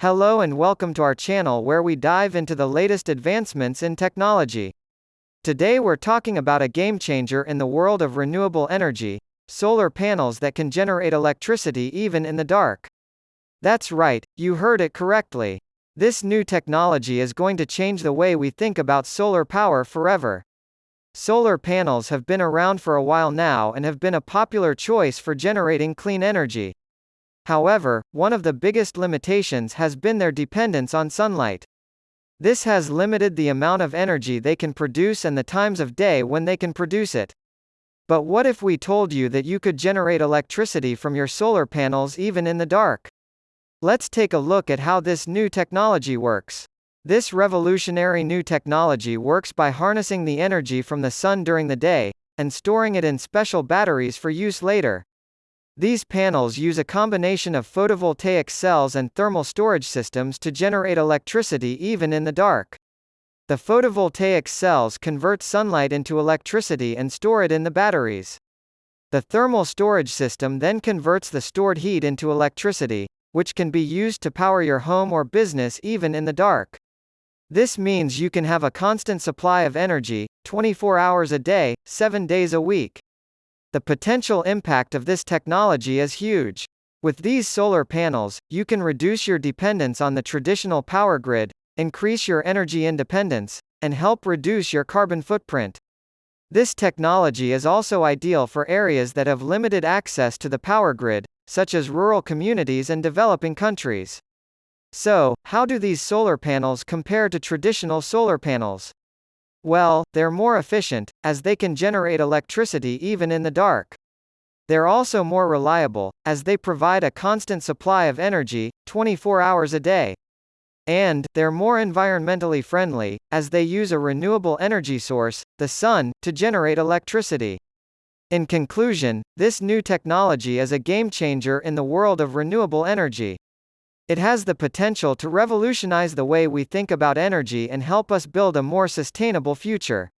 Hello and welcome to our channel where we dive into the latest advancements in technology. Today we're talking about a game changer in the world of renewable energy, solar panels that can generate electricity even in the dark. That's right, you heard it correctly. This new technology is going to change the way we think about solar power forever. Solar panels have been around for a while now and have been a popular choice for generating clean energy. However, one of the biggest limitations has been their dependence on sunlight. This has limited the amount of energy they can produce and the times of day when they can produce it. But what if we told you that you could generate electricity from your solar panels even in the dark? Let's take a look at how this new technology works. This revolutionary new technology works by harnessing the energy from the sun during the day, and storing it in special batteries for use later. These panels use a combination of photovoltaic cells and thermal storage systems to generate electricity even in the dark. The photovoltaic cells convert sunlight into electricity and store it in the batteries. The thermal storage system then converts the stored heat into electricity, which can be used to power your home or business even in the dark. This means you can have a constant supply of energy, 24 hours a day, 7 days a week. The potential impact of this technology is huge. With these solar panels, you can reduce your dependence on the traditional power grid, increase your energy independence, and help reduce your carbon footprint. This technology is also ideal for areas that have limited access to the power grid, such as rural communities and developing countries. So, how do these solar panels compare to traditional solar panels? Well, they're more efficient, as they can generate electricity even in the dark. They're also more reliable, as they provide a constant supply of energy, 24 hours a day. And, they're more environmentally friendly, as they use a renewable energy source, the sun, to generate electricity. In conclusion, this new technology is a game changer in the world of renewable energy. It has the potential to revolutionize the way we think about energy and help us build a more sustainable future.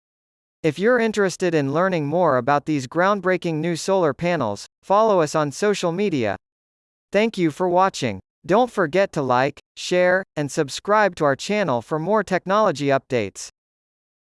If you're interested in learning more about these groundbreaking new solar panels, follow us on social media. Thank you for watching. Don't forget to like, share, and subscribe to our channel for more technology updates.